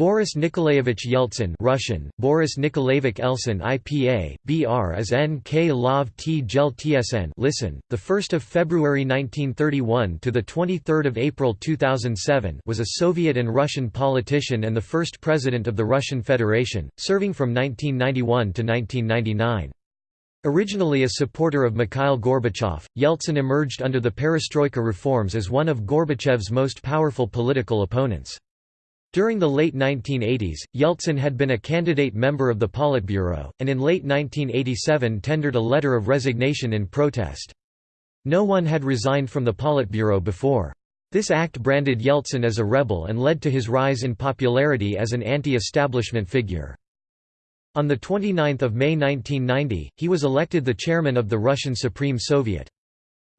Boris Nikolaevich Yeltsin Russian, Boris Nikolaevich Elsin IPA, BR as NK Lov T Gel TSN listen, 1 February 1931 to 23 April 2007 was a Soviet and Russian politician and the first president of the Russian Federation, serving from 1991 to 1999. Originally a supporter of Mikhail Gorbachev, Yeltsin emerged under the perestroika reforms as one of Gorbachev's most powerful political opponents. During the late 1980s, Yeltsin had been a candidate member of the Politburo, and in late 1987 tendered a letter of resignation in protest. No one had resigned from the Politburo before. This act branded Yeltsin as a rebel and led to his rise in popularity as an anti-establishment figure. On 29 May 1990, he was elected the chairman of the Russian Supreme Soviet.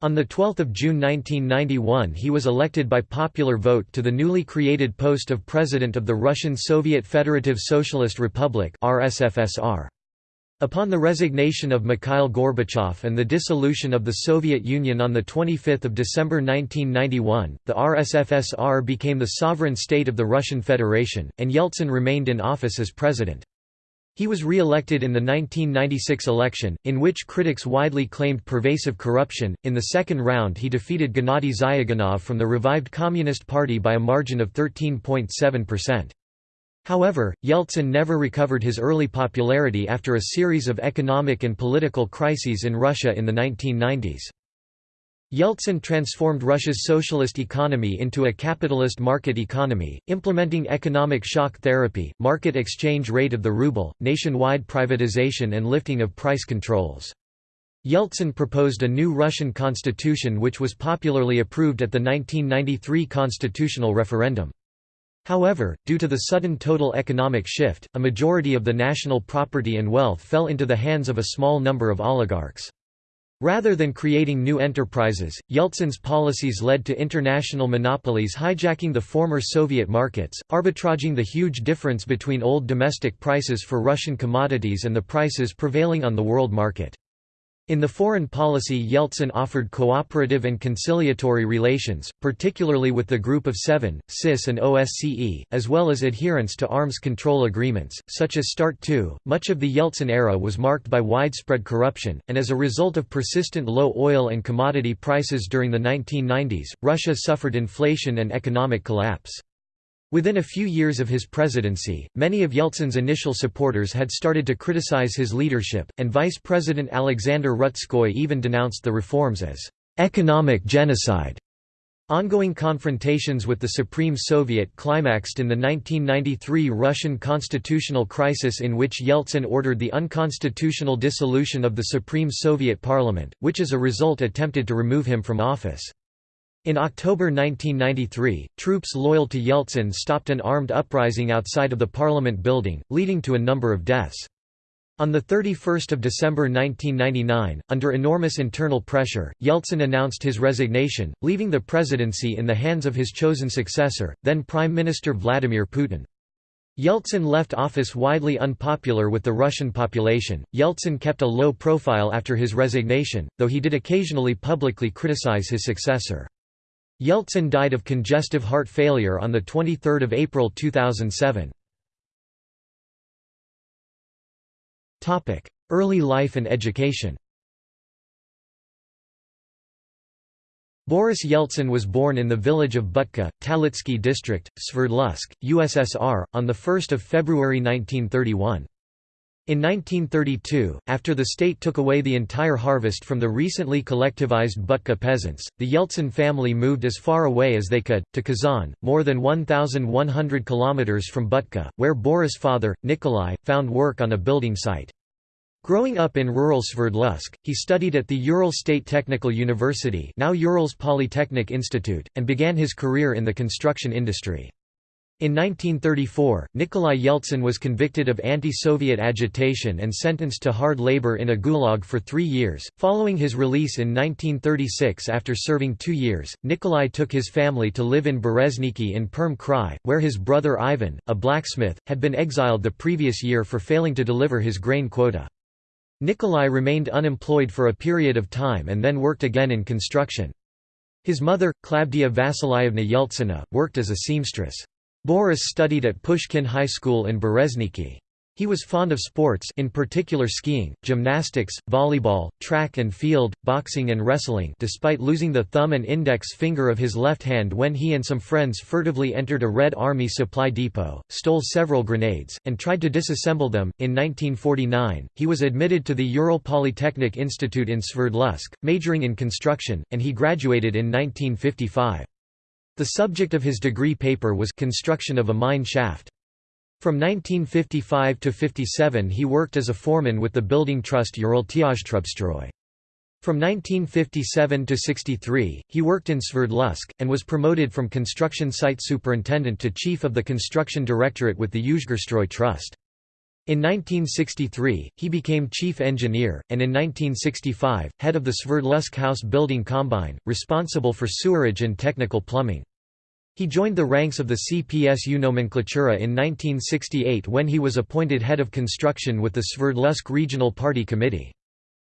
On 12 June 1991 he was elected by popular vote to the newly created post of President of the Russian Soviet Federative Socialist Republic. Upon the resignation of Mikhail Gorbachev and the dissolution of the Soviet Union on 25 December 1991, the RSFSR became the sovereign state of the Russian Federation, and Yeltsin remained in office as president. He was re-elected in the 1996 election, in which critics widely claimed pervasive corruption. In the second round he defeated Gennady Zyuganov from the revived Communist Party by a margin of 13.7%. However, Yeltsin never recovered his early popularity after a series of economic and political crises in Russia in the 1990s. Yeltsin transformed Russia's socialist economy into a capitalist market economy, implementing economic shock therapy, market exchange rate of the ruble, nationwide privatization and lifting of price controls. Yeltsin proposed a new Russian constitution which was popularly approved at the 1993 constitutional referendum. However, due to the sudden total economic shift, a majority of the national property and wealth fell into the hands of a small number of oligarchs. Rather than creating new enterprises, Yeltsin's policies led to international monopolies hijacking the former Soviet markets, arbitraging the huge difference between old domestic prices for Russian commodities and the prices prevailing on the world market. In the foreign policy Yeltsin offered cooperative and conciliatory relations, particularly with the Group of Seven, CIS and OSCE, as well as adherence to arms control agreements, such as START II. Much of the Yeltsin era was marked by widespread corruption, and as a result of persistent low oil and commodity prices during the 1990s, Russia suffered inflation and economic collapse. Within a few years of his presidency, many of Yeltsin's initial supporters had started to criticize his leadership, and Vice President Alexander Rutskoy even denounced the reforms as economic genocide. Ongoing confrontations with the Supreme Soviet climaxed in the 1993 Russian constitutional crisis in which Yeltsin ordered the unconstitutional dissolution of the Supreme Soviet Parliament, which as a result attempted to remove him from office. In October 1993, troops loyal to Yeltsin stopped an armed uprising outside of the parliament building, leading to a number of deaths. On 31 December 1999, under enormous internal pressure, Yeltsin announced his resignation, leaving the presidency in the hands of his chosen successor, then Prime Minister Vladimir Putin. Yeltsin left office widely unpopular with the Russian population. Yeltsin kept a low profile after his resignation, though he did occasionally publicly criticize his successor. Yeltsin died of congestive heart failure on 23 April 2007. Early life and education Boris Yeltsin was born in the village of Butka, Talitsky district, Sverdlovsk, USSR, on 1 February 1931. In 1932, after the state took away the entire harvest from the recently collectivized Butka peasants, the Yeltsin family moved as far away as they could, to Kazan, more than 1,100 kilometers from Butka, where Boris' father, Nikolai, found work on a building site. Growing up in rural Sverdlovsk, he studied at the Ural State Technical University now Urals Polytechnic Institute, and began his career in the construction industry. In 1934, Nikolai Yeltsin was convicted of anti-Soviet agitation and sentenced to hard labor in a gulag for three years. Following his release in 1936 after serving two years, Nikolai took his family to live in Berezniki in Perm Krai, where his brother Ivan, a blacksmith, had been exiled the previous year for failing to deliver his grain quota. Nikolai remained unemployed for a period of time and then worked again in construction. His mother, Klavdia Vasilyevna Yeltsina, worked as a seamstress. Boris studied at Pushkin High School in Berezniki. He was fond of sports in particular skiing, gymnastics, volleyball, track and field, boxing and wrestling despite losing the thumb and index finger of his left hand when he and some friends furtively entered a Red Army supply depot, stole several grenades, and tried to disassemble them. In 1949, he was admitted to the Ural Polytechnic Institute in Sverdlovsk, majoring in construction, and he graduated in 1955. The subject of his degree paper was construction of a mine shaft. From 1955 to 57 he worked as a foreman with the building trust Uraltyazhtrubstroy. From 1957 to 63, he worked in Sverdlovsk, and was promoted from construction site superintendent to chief of the construction directorate with the Yuzhgurstroy Trust. In 1963, he became chief engineer, and in 1965, head of the Sverdlovsk House Building Combine, responsible for sewerage and technical plumbing. He joined the ranks of the CPSU nomenklatura in 1968 when he was appointed head of construction with the Sverdlovsk Regional Party Committee.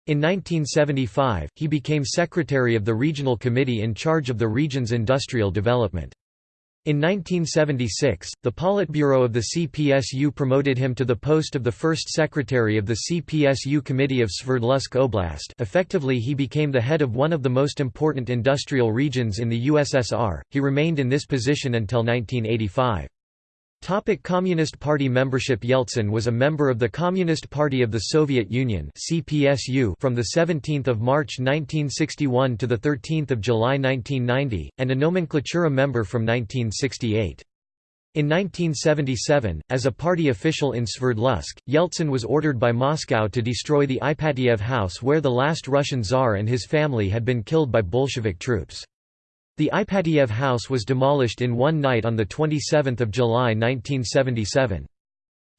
In 1975, he became secretary of the regional committee in charge of the region's industrial development. In 1976, the Politburo of the CPSU promoted him to the post of the first secretary of the CPSU Committee of Sverdlovsk Oblast effectively he became the head of one of the most important industrial regions in the USSR, he remained in this position until 1985. Topic Communist Party membership Yeltsin was a member of the Communist Party of the Soviet Union (CPSU) from the 17th of March 1961 to the 13th of July 1990 and a nomenklatura member from 1968. In 1977, as a party official in Sverdlovsk, Yeltsin was ordered by Moscow to destroy the Ipatiev house where the last Russian Tsar and his family had been killed by Bolshevik troops. The Ipatiev house was demolished in one night on 27 July 1977.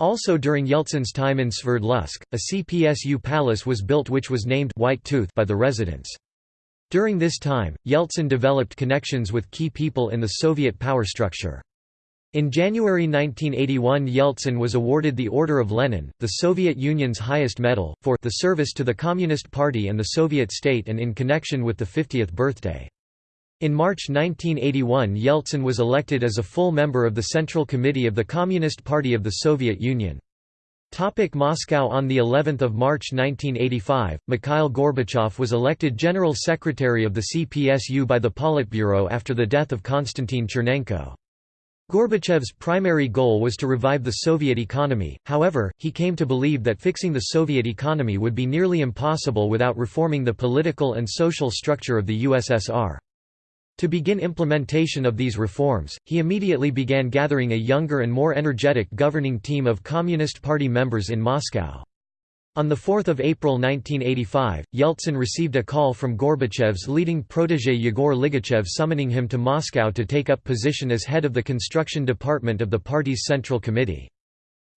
Also during Yeltsin's time in Sverdlovsk, a CPSU palace was built which was named White Tooth by the residents. During this time, Yeltsin developed connections with key people in the Soviet power structure. In January 1981 Yeltsin was awarded the Order of Lenin, the Soviet Union's highest medal, for the service to the Communist Party and the Soviet state and in connection with the 50th birthday. In March 1981 Yeltsin was elected as a full member of the Central Committee of the Communist Party of the Soviet Union. Topic Moscow On the 11th of March 1985, Mikhail Gorbachev was elected General Secretary of the CPSU by the Politburo after the death of Konstantin Chernenko. Gorbachev's primary goal was to revive the Soviet economy, however, he came to believe that fixing the Soviet economy would be nearly impossible without reforming the political and social structure of the USSR. To begin implementation of these reforms, he immediately began gathering a younger and more energetic governing team of Communist Party members in Moscow. On 4 April 1985, Yeltsin received a call from Gorbachev's leading protégé Yegor Ligachev summoning him to Moscow to take up position as head of the construction department of the party's Central Committee.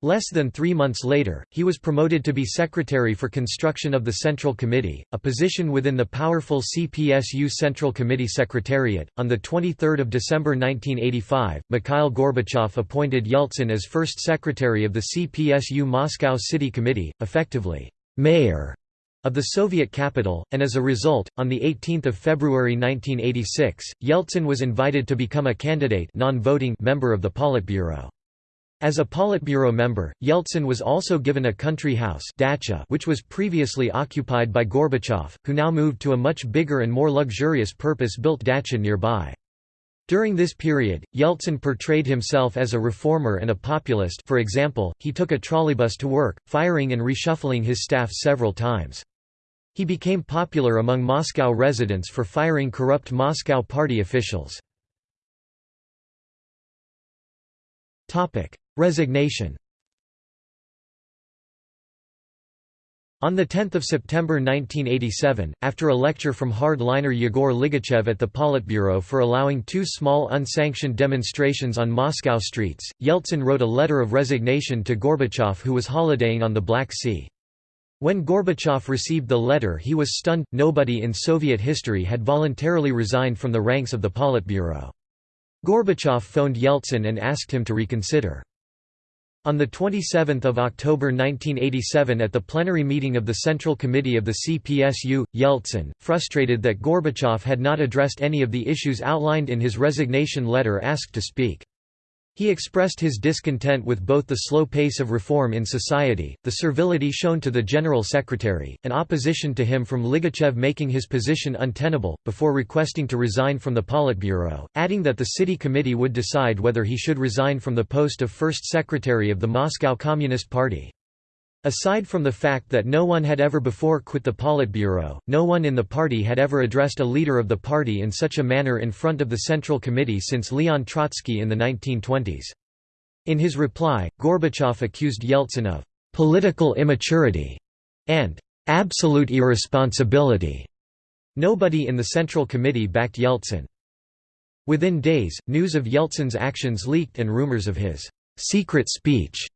Less than three months later, he was promoted to be Secretary for Construction of the Central Committee, a position within the powerful CPSU Central Committee Secretariat. On 23 December 1985, Mikhail Gorbachev appointed Yeltsin as first Secretary of the CPSU Moscow City Committee, effectively, mayor of the Soviet capital, and as a result, on 18 February 1986, Yeltsin was invited to become a candidate non-voting member of the Politburo. As a Politburo member, Yeltsin was also given a country house dacha which was previously occupied by Gorbachev, who now moved to a much bigger and more luxurious purpose-built dacha nearby. During this period, Yeltsin portrayed himself as a reformer and a populist for example, he took a trolleybus to work, firing and reshuffling his staff several times. He became popular among Moscow residents for firing corrupt Moscow party officials. Resignation On 10 September 1987, after a lecture from hard-liner Yegor Ligachev at the Politburo for allowing two small unsanctioned demonstrations on Moscow streets, Yeltsin wrote a letter of resignation to Gorbachev who was holidaying on the Black Sea. When Gorbachev received the letter he was stunned, nobody in Soviet history had voluntarily resigned from the ranks of the Politburo. Gorbachev phoned Yeltsin and asked him to reconsider. On 27 October 1987 at the plenary meeting of the Central Committee of the CPSU, Yeltsin, frustrated that Gorbachev had not addressed any of the issues outlined in his resignation letter asked to speak. He expressed his discontent with both the slow pace of reform in society, the servility shown to the General Secretary, and opposition to him from Ligachev making his position untenable, before requesting to resign from the Politburo, adding that the city committee would decide whether he should resign from the post of first secretary of the Moscow Communist Party. Aside from the fact that no one had ever before quit the Politburo, no one in the party had ever addressed a leader of the party in such a manner in front of the Central Committee since Leon Trotsky in the 1920s. In his reply, Gorbachev accused Yeltsin of «political immaturity» and «absolute irresponsibility». Nobody in the Central Committee backed Yeltsin. Within days, news of Yeltsin's actions leaked and rumors of his «secret speech»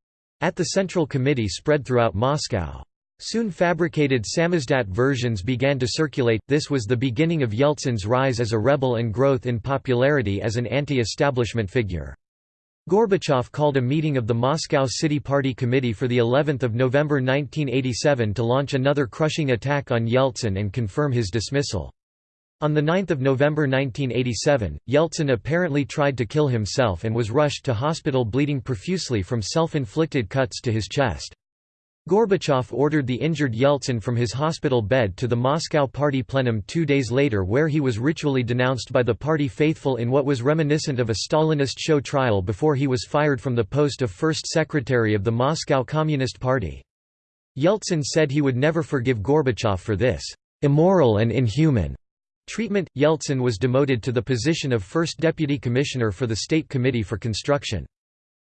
at the Central Committee spread throughout Moscow. Soon fabricated samizdat versions began to circulate, this was the beginning of Yeltsin's rise as a rebel and growth in popularity as an anti-establishment figure. Gorbachev called a meeting of the Moscow City Party Committee for the 11th of November 1987 to launch another crushing attack on Yeltsin and confirm his dismissal. On 9 November 1987, Yeltsin apparently tried to kill himself and was rushed to hospital bleeding profusely from self-inflicted cuts to his chest. Gorbachev ordered the injured Yeltsin from his hospital bed to the Moscow party plenum two days later where he was ritually denounced by the party faithful in what was reminiscent of a Stalinist show trial before he was fired from the post of first secretary of the Moscow Communist Party. Yeltsin said he would never forgive Gorbachev for this immoral and inhuman Treatment – Yeltsin was demoted to the position of first deputy commissioner for the State Committee for Construction.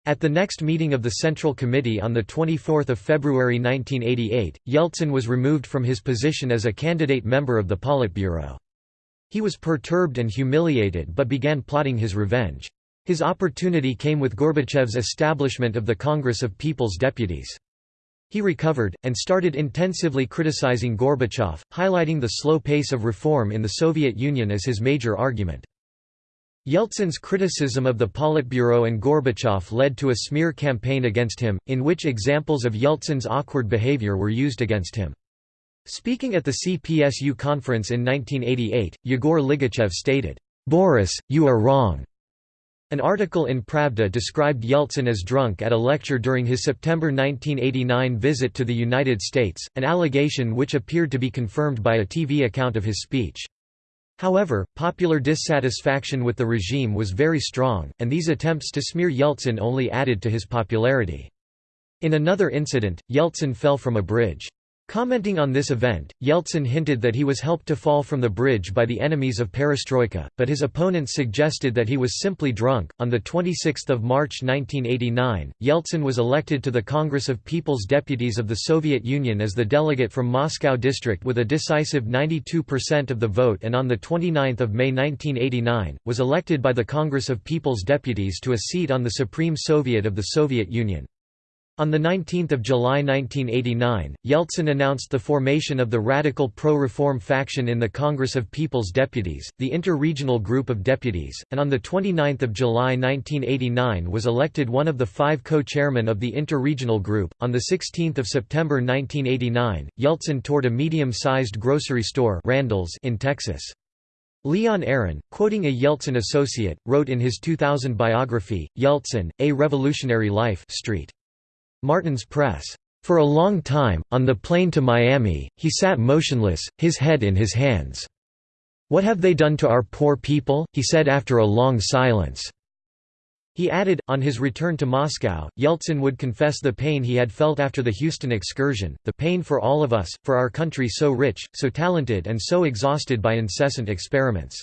At the next meeting of the Central Committee on 24 February 1988, Yeltsin was removed from his position as a candidate member of the Politburo. He was perturbed and humiliated but began plotting his revenge. His opportunity came with Gorbachev's establishment of the Congress of People's Deputies. He recovered, and started intensively criticizing Gorbachev, highlighting the slow pace of reform in the Soviet Union as his major argument. Yeltsin's criticism of the Politburo and Gorbachev led to a smear campaign against him, in which examples of Yeltsin's awkward behavior were used against him. Speaking at the CPSU conference in 1988, Yegor Ligachev stated, "'Boris, you are wrong. An article in Pravda described Yeltsin as drunk at a lecture during his September 1989 visit to the United States, an allegation which appeared to be confirmed by a TV account of his speech. However, popular dissatisfaction with the regime was very strong, and these attempts to smear Yeltsin only added to his popularity. In another incident, Yeltsin fell from a bridge. Commenting on this event, Yeltsin hinted that he was helped to fall from the bridge by the enemies of perestroika, but his opponents suggested that he was simply drunk. On the 26th of March 1989, Yeltsin was elected to the Congress of People's Deputies of the Soviet Union as the delegate from Moscow district with a decisive 92% of the vote and on the 29th of May 1989 was elected by the Congress of People's Deputies to a seat on the Supreme Soviet of the Soviet Union. On 19 July 1989, Yeltsin announced the formation of the radical pro-reform faction in the Congress of People's Deputies, the inter-regional group of deputies, and on 29 July 1989 was elected one of the five co-chairmen of the inter-regional group. On 16 September 1989, Yeltsin toured a medium-sized grocery store Randall's in Texas. Leon Aron, quoting a Yeltsin associate, wrote in his 2000 biography, Yeltsin, A Revolutionary Life Street. Martin's Press. For a long time, on the plane to Miami, he sat motionless, his head in his hands. What have they done to our poor people? he said after a long silence. He added, on his return to Moscow, Yeltsin would confess the pain he had felt after the Houston excursion, the pain for all of us, for our country so rich, so talented and so exhausted by incessant experiments.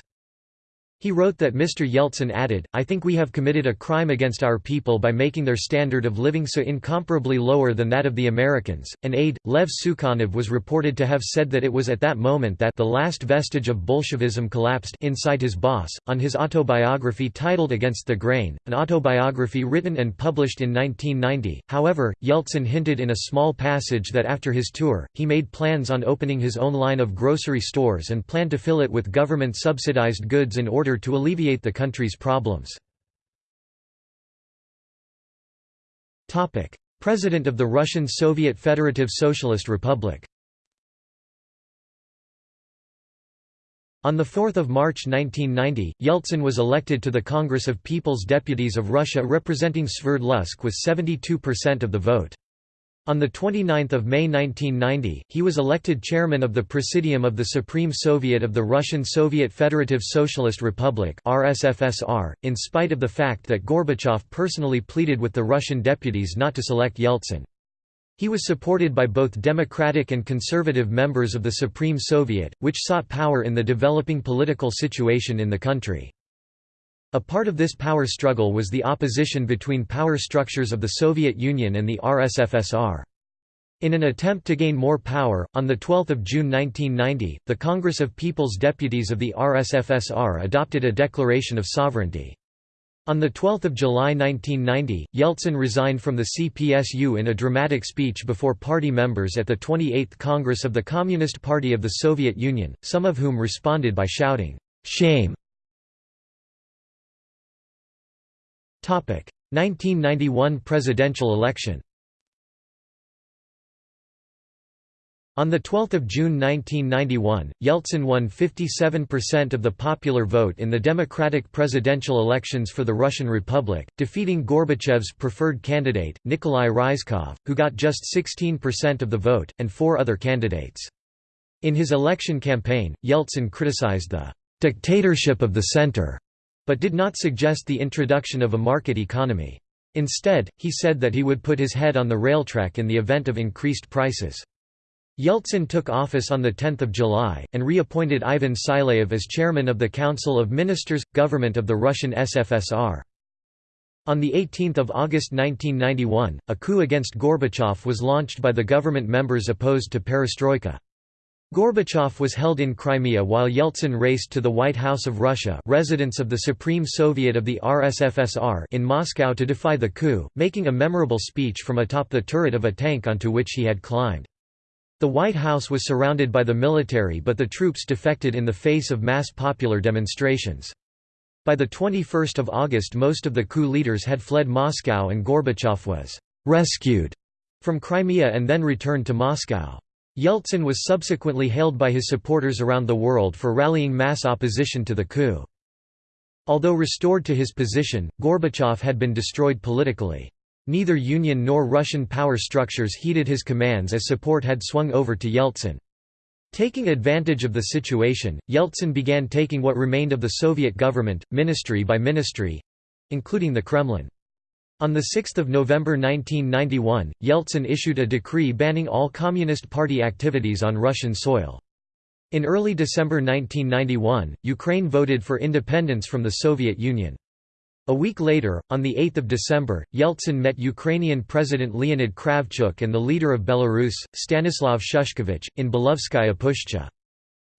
He wrote that Mr. Yeltsin added, I think we have committed a crime against our people by making their standard of living so incomparably lower than that of the Americans. An aide, Lev Sukhanov was reported to have said that it was at that moment that the last vestige of Bolshevism collapsed inside his boss. On his autobiography titled Against the Grain, an autobiography written and published in 1990, however, Yeltsin hinted in a small passage that after his tour, he made plans on opening his own line of grocery stores and planned to fill it with government subsidized goods in order order to alleviate the country's problems. President of the Russian Soviet Federative Socialist Republic On 4 March 1990, Yeltsin was elected to the Congress of People's Deputies of Russia representing Sverdlovsk with 72% of the vote. On 29 May 1990, he was elected chairman of the Presidium of the Supreme Soviet of the Russian Soviet Federative Socialist Republic RSFSR, in spite of the fact that Gorbachev personally pleaded with the Russian deputies not to select Yeltsin. He was supported by both democratic and conservative members of the Supreme Soviet, which sought power in the developing political situation in the country. A part of this power struggle was the opposition between power structures of the Soviet Union and the RSFSR. In an attempt to gain more power, on 12 June 1990, the Congress of People's Deputies of the RSFSR adopted a declaration of sovereignty. On 12 July 1990, Yeltsin resigned from the CPSU in a dramatic speech before party members at the 28th Congress of the Communist Party of the Soviet Union, some of whom responded by shouting, "'Shame!' 1991 presidential election On 12 June 1991, Yeltsin won 57% of the popular vote in the democratic presidential elections for the Russian Republic, defeating Gorbachev's preferred candidate, Nikolai Ryzhkov, who got just 16% of the vote, and four other candidates. In his election campaign, Yeltsin criticized the «dictatorship of the center» but did not suggest the introduction of a market economy. Instead, he said that he would put his head on the railtrack in the event of increased prices. Yeltsin took office on 10 July, and reappointed Ivan Silayev as chairman of the Council of Ministers, government of the Russian SFSR. On 18 August 1991, a coup against Gorbachev was launched by the government members opposed to perestroika. Gorbachev was held in Crimea while Yeltsin raced to the White House of Russia residence of the Supreme Soviet of the RSFSR in Moscow to defy the coup, making a memorable speech from atop the turret of a tank onto which he had climbed. The White House was surrounded by the military but the troops defected in the face of mass popular demonstrations. By 21 August most of the coup leaders had fled Moscow and Gorbachev was «rescued» from Crimea and then returned to Moscow. Yeltsin was subsequently hailed by his supporters around the world for rallying mass opposition to the coup. Although restored to his position, Gorbachev had been destroyed politically. Neither Union nor Russian power structures heeded his commands as support had swung over to Yeltsin. Taking advantage of the situation, Yeltsin began taking what remained of the Soviet government, ministry by ministry—including the Kremlin. On 6 November 1991, Yeltsin issued a decree banning all Communist Party activities on Russian soil. In early December 1991, Ukraine voted for independence from the Soviet Union. A week later, on 8 December, Yeltsin met Ukrainian President Leonid Kravchuk and the leader of Belarus, Stanislav Shushkevich, in Belovezhskaya Pushcha.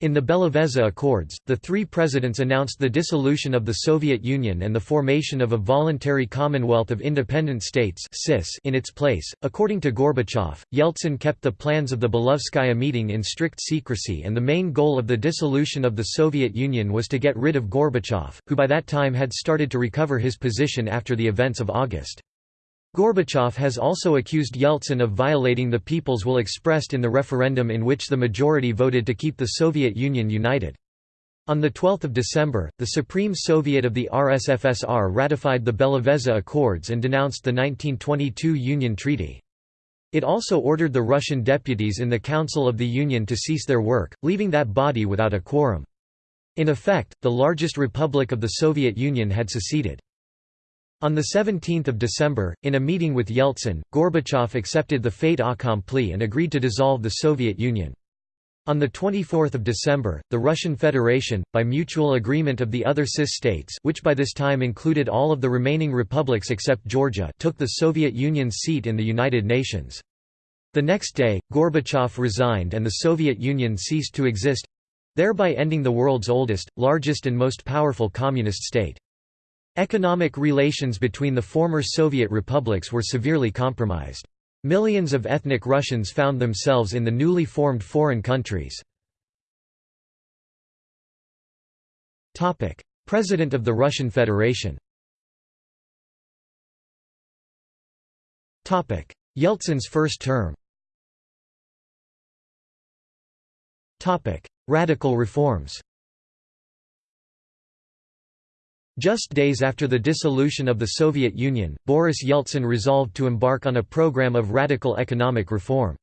In the Belavezha Accords, the three presidents announced the dissolution of the Soviet Union and the formation of a voluntary Commonwealth of Independent States in its place. According to Gorbachev, Yeltsin kept the plans of the Belovezhskaya meeting in strict secrecy and the main goal of the dissolution of the Soviet Union was to get rid of Gorbachev, who by that time had started to recover his position after the events of August. Gorbachev has also accused Yeltsin of violating the people's will expressed in the referendum in which the majority voted to keep the Soviet Union united. On 12 December, the Supreme Soviet of the RSFSR ratified the Belavezha Accords and denounced the 1922 Union Treaty. It also ordered the Russian deputies in the Council of the Union to cease their work, leaving that body without a quorum. In effect, the largest republic of the Soviet Union had seceded. On 17 December, in a meeting with Yeltsin, Gorbachev accepted the fait accompli and agreed to dissolve the Soviet Union. On 24 December, the Russian Federation, by mutual agreement of the other CIS states which by this time included all of the remaining republics except Georgia took the Soviet Union's seat in the United Nations. The next day, Gorbachev resigned and the Soviet Union ceased to exist—thereby ending the world's oldest, largest and most powerful communist state. Economic relations between the former Soviet republics were severely compromised. Millions of ethnic Russians found themselves in the newly formed foreign countries. President of the Russian Federation Yeltsin's first term Radical reforms Just days after the dissolution of the Soviet Union, Boris Yeltsin resolved to embark on a program of radical economic reform.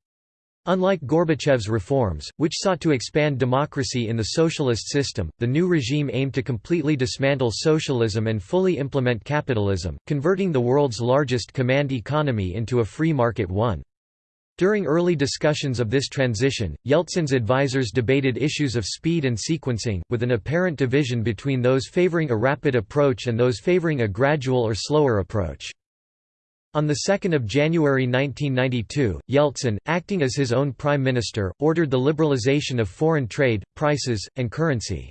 Unlike Gorbachev's reforms, which sought to expand democracy in the socialist system, the new regime aimed to completely dismantle socialism and fully implement capitalism, converting the world's largest command economy into a free market one. During early discussions of this transition, Yeltsin's advisers debated issues of speed and sequencing, with an apparent division between those favoring a rapid approach and those favoring a gradual or slower approach. On 2 January 1992, Yeltsin, acting as his own prime minister, ordered the liberalization of foreign trade, prices, and currency.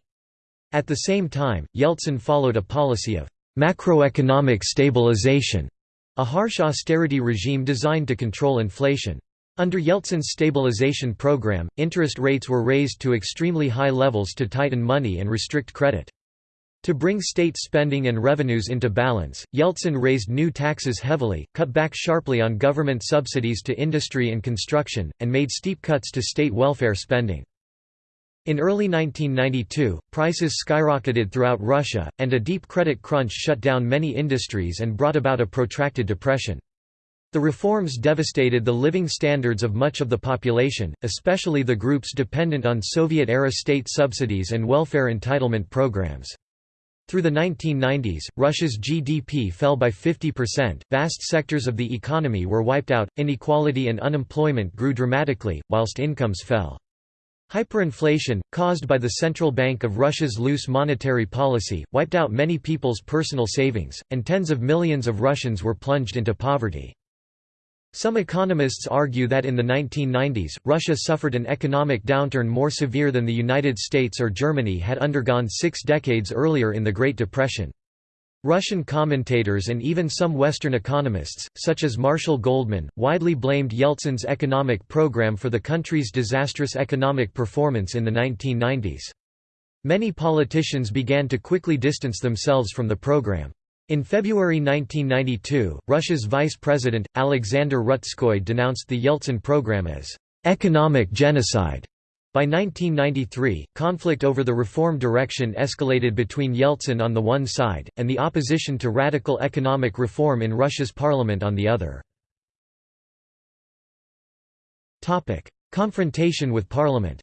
At the same time, Yeltsin followed a policy of macroeconomic stabilization, a harsh austerity regime designed to control inflation. Under Yeltsin's stabilization program, interest rates were raised to extremely high levels to tighten money and restrict credit. To bring state spending and revenues into balance, Yeltsin raised new taxes heavily, cut back sharply on government subsidies to industry and construction, and made steep cuts to state welfare spending. In early 1992, prices skyrocketed throughout Russia, and a deep credit crunch shut down many industries and brought about a protracted depression. The reforms devastated the living standards of much of the population, especially the groups dependent on Soviet-era state subsidies and welfare entitlement programs. Through the 1990s, Russia's GDP fell by 50%, vast sectors of the economy were wiped out, inequality and unemployment grew dramatically, whilst incomes fell. Hyperinflation, caused by the Central Bank of Russia's loose monetary policy, wiped out many people's personal savings, and tens of millions of Russians were plunged into poverty. Some economists argue that in the 1990s, Russia suffered an economic downturn more severe than the United States or Germany had undergone six decades earlier in the Great Depression. Russian commentators and even some Western economists, such as Marshall Goldman, widely blamed Yeltsin's economic program for the country's disastrous economic performance in the 1990s. Many politicians began to quickly distance themselves from the program. In February 1992, Russia's vice president, Alexander Rutskoy denounced the Yeltsin program as «economic genocide». By 1993, conflict over the reform direction escalated between Yeltsin on the one side, and the opposition to radical economic reform in Russia's parliament on the other. Confrontation with parliament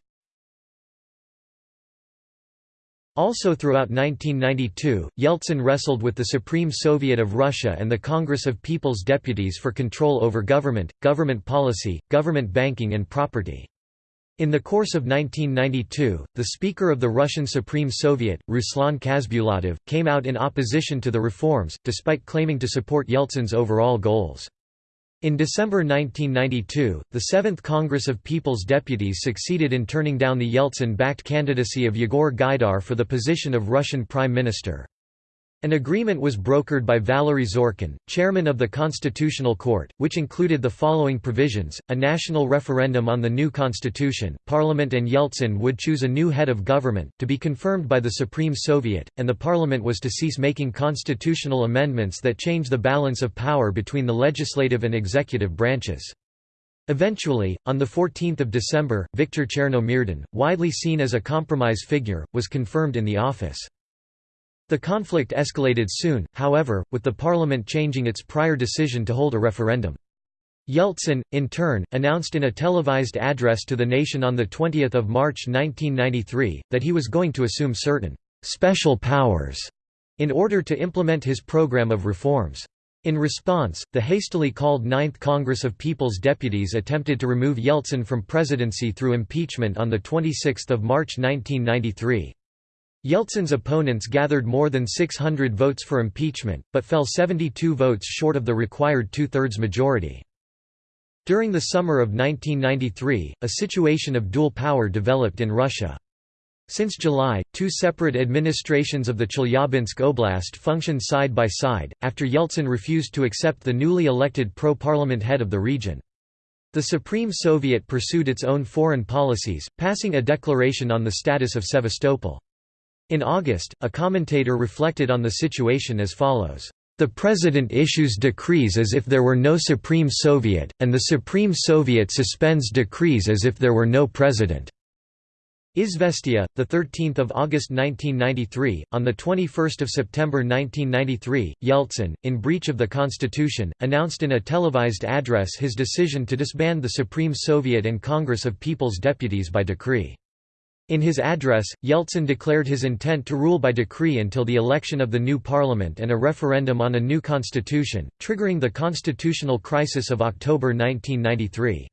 Also throughout 1992, Yeltsin wrestled with the Supreme Soviet of Russia and the Congress of People's Deputies for control over government, government policy, government banking and property. In the course of 1992, the Speaker of the Russian Supreme Soviet, Ruslan Khasbulatov, came out in opposition to the reforms, despite claiming to support Yeltsin's overall goals. In December 1992, the Seventh Congress of People's Deputies succeeded in turning down the Yeltsin-backed candidacy of Yegor Gaidar for the position of Russian Prime Minister. An agreement was brokered by Valery Zorkin, chairman of the Constitutional Court, which included the following provisions, a national referendum on the new constitution, parliament and Yeltsin would choose a new head of government, to be confirmed by the Supreme Soviet, and the parliament was to cease making constitutional amendments that change the balance of power between the legislative and executive branches. Eventually, on 14 December, Viktor Chernomyrdin, widely seen as a compromise figure, was confirmed in the office. The conflict escalated soon, however, with the parliament changing its prior decision to hold a referendum. Yeltsin, in turn, announced in a televised address to the nation on 20 March 1993, that he was going to assume certain «special powers» in order to implement his program of reforms. In response, the hastily called Ninth Congress of People's Deputies attempted to remove Yeltsin from presidency through impeachment on 26 March 1993. Yeltsin's opponents gathered more than 600 votes for impeachment, but fell 72 votes short of the required two-thirds majority. During the summer of 1993, a situation of dual power developed in Russia. Since July, two separate administrations of the Chelyabinsk Oblast functioned side by side, after Yeltsin refused to accept the newly elected pro-parliament head of the region. The Supreme Soviet pursued its own foreign policies, passing a declaration on the status of Sevastopol. In August, a commentator reflected on the situation as follows. The President issues decrees as if there were no Supreme Soviet, and the Supreme Soviet suspends decrees as if there were no President. Izvestia, the 13th of August 1993. On the 21st of September 1993, Yeltsin, in breach of the constitution, announced in a televised address his decision to disband the Supreme Soviet and Congress of People's Deputies by decree. In his address, Yeltsin declared his intent to rule by decree until the election of the new parliament and a referendum on a new constitution, triggering the constitutional crisis of October 1993.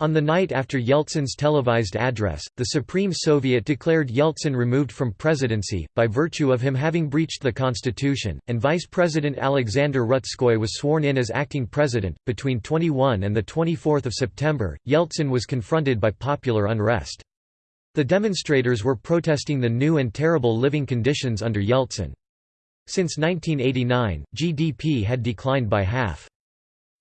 On the night after Yeltsin's televised address, the Supreme Soviet declared Yeltsin removed from presidency, by virtue of him having breached the constitution, and Vice President Alexander Rutskoy was sworn in as acting president. Between 21 and 24 September, Yeltsin was confronted by popular unrest. The demonstrators were protesting the new and terrible living conditions under Yeltsin. Since 1989, GDP had declined by half.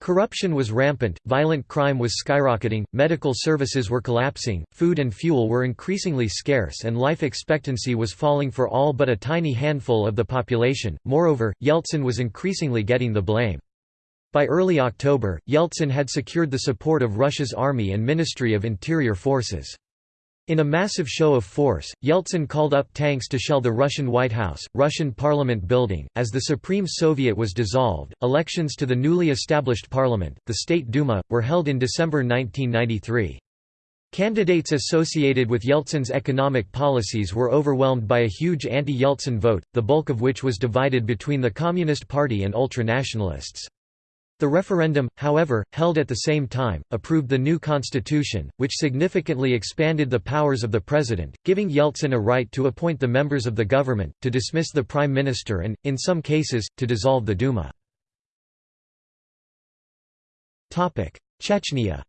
Corruption was rampant, violent crime was skyrocketing, medical services were collapsing, food and fuel were increasingly scarce, and life expectancy was falling for all but a tiny handful of the population. Moreover, Yeltsin was increasingly getting the blame. By early October, Yeltsin had secured the support of Russia's army and Ministry of Interior Forces. In a massive show of force, Yeltsin called up tanks to shell the Russian White House, Russian Parliament building. As the Supreme Soviet was dissolved, elections to the newly established parliament, the State Duma, were held in December 1993. Candidates associated with Yeltsin's economic policies were overwhelmed by a huge anti-Yeltsin vote, the bulk of which was divided between the Communist Party and ultranationalists. The referendum, however, held at the same time, approved the new constitution, which significantly expanded the powers of the president, giving Yeltsin a right to appoint the members of the government, to dismiss the prime minister and, in some cases, to dissolve the Duma. Chechnya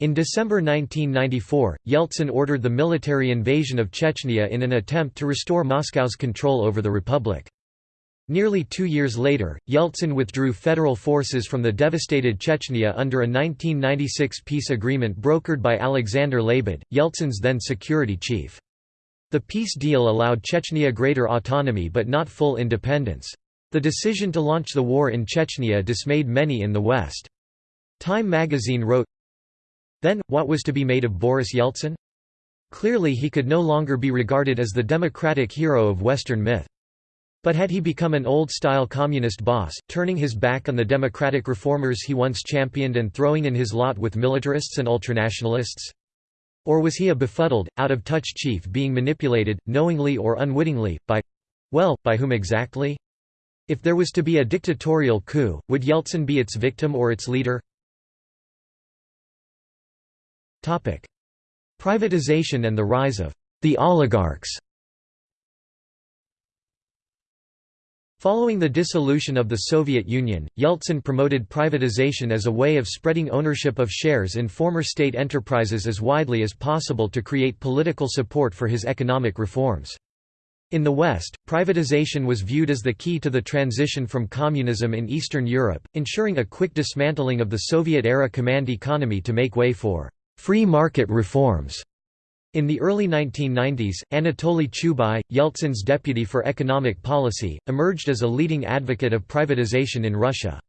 In December 1994, Yeltsin ordered the military invasion of Chechnya in an attempt to restore Moscow's control over the republic. Nearly two years later, Yeltsin withdrew federal forces from the devastated Chechnya under a 1996 peace agreement brokered by Alexander Lebed, Yeltsin's then security chief. The peace deal allowed Chechnya greater autonomy but not full independence. The decision to launch the war in Chechnya dismayed many in the West. Time magazine wrote, Then, what was to be made of Boris Yeltsin? Clearly he could no longer be regarded as the democratic hero of Western myth. But had he become an old-style communist boss, turning his back on the democratic reformers he once championed and throwing in his lot with militarists and ultranationalists? Or was he a befuddled, out-of-touch chief being manipulated, knowingly or unwittingly, by—well, by whom exactly? If there was to be a dictatorial coup, would Yeltsin be its victim or its leader? Privatization and the rise of the oligarchs Following the dissolution of the Soviet Union, Yeltsin promoted privatization as a way of spreading ownership of shares in former state enterprises as widely as possible to create political support for his economic reforms. In the West, privatization was viewed as the key to the transition from communism in Eastern Europe, ensuring a quick dismantling of the Soviet-era command economy to make way for «free market reforms». In the early 1990s, Anatoly Chubais, Yeltsin's deputy for economic policy, emerged as a leading advocate of privatization in Russia.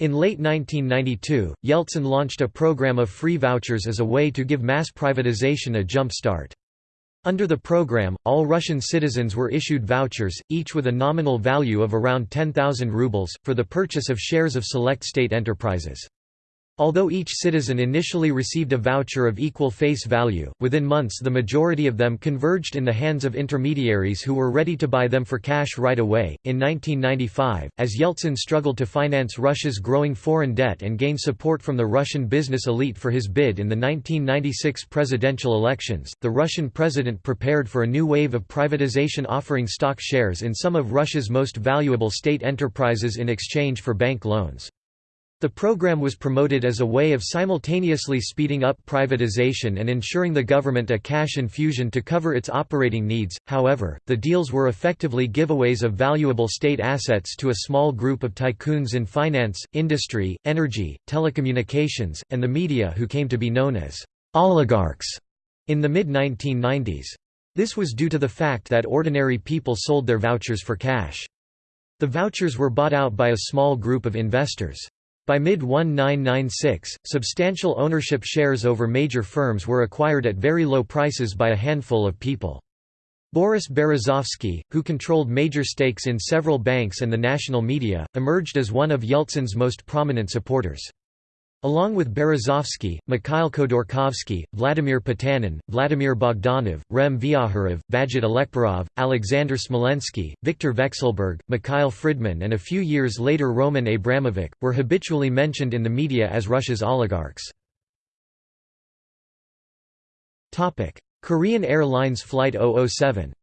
In late 1992, Yeltsin launched a program of free vouchers as a way to give mass privatization a jump start. Under the program, all Russian citizens were issued vouchers, each with a nominal value of around 10,000 rubles, for the purchase of shares of select state enterprises. Although each citizen initially received a voucher of equal face value, within months the majority of them converged in the hands of intermediaries who were ready to buy them for cash right away. In 1995, as Yeltsin struggled to finance Russia's growing foreign debt and gain support from the Russian business elite for his bid in the 1996 presidential elections, the Russian president prepared for a new wave of privatization offering stock shares in some of Russia's most valuable state enterprises in exchange for bank loans. The program was promoted as a way of simultaneously speeding up privatization and ensuring the government a cash infusion to cover its operating needs. However, the deals were effectively giveaways of valuable state assets to a small group of tycoons in finance, industry, energy, telecommunications, and the media who came to be known as oligarchs in the mid-1990s. This was due to the fact that ordinary people sold their vouchers for cash. The vouchers were bought out by a small group of investors. By mid-1996, substantial ownership shares over major firms were acquired at very low prices by a handful of people. Boris Berezovsky, who controlled major stakes in several banks and the national media, emerged as one of Yeltsin's most prominent supporters. Along with Berezovsky, Mikhail Khodorkovsky, Vladimir Potanin, Vladimir Bogdanov, Rem Vyakhirev, Vagit Alekperov, Alexander Smolensky, Viktor Vekselberg, Mikhail Fridman and a few years later Roman Abramovich, were habitually mentioned in the media as Russia's oligarchs. Korean Airlines Flight 007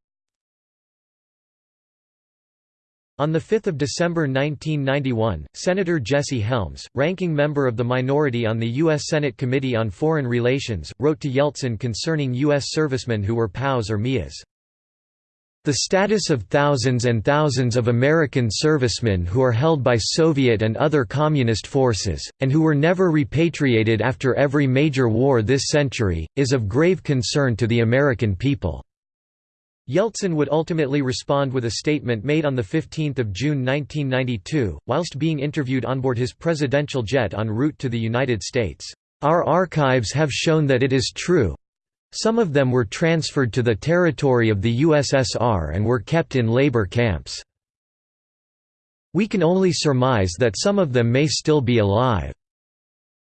On 5 December 1991, Senator Jesse Helms, ranking member of the minority on the U.S. Senate Committee on Foreign Relations, wrote to Yeltsin concerning U.S. servicemen who were POWs or MIAs. The status of thousands and thousands of American servicemen who are held by Soviet and other communist forces, and who were never repatriated after every major war this century, is of grave concern to the American people. Yeltsin would ultimately respond with a statement made on 15 June 1992, whilst being interviewed on board his presidential jet en route to the United States. Our archives have shown that it is true. Some of them were transferred to the territory of the USSR and were kept in labor camps. We can only surmise that some of them may still be alive.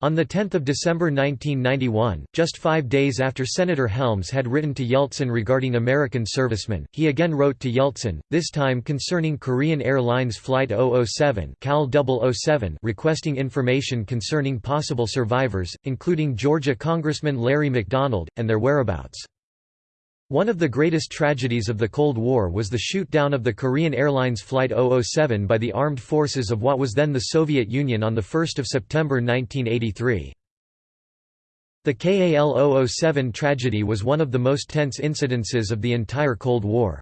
On 10 December 1991, just five days after Senator Helms had written to Yeltsin regarding American servicemen, he again wrote to Yeltsin, this time concerning Korean Airlines Flight 007, KAL 007 requesting information concerning possible survivors, including Georgia Congressman Larry McDonald, and their whereabouts. One of the greatest tragedies of the Cold War was the shoot-down of the Korean Airlines Flight 007 by the armed forces of what was then the Soviet Union on 1 September 1983. The KAL 007 tragedy was one of the most tense incidences of the entire Cold War.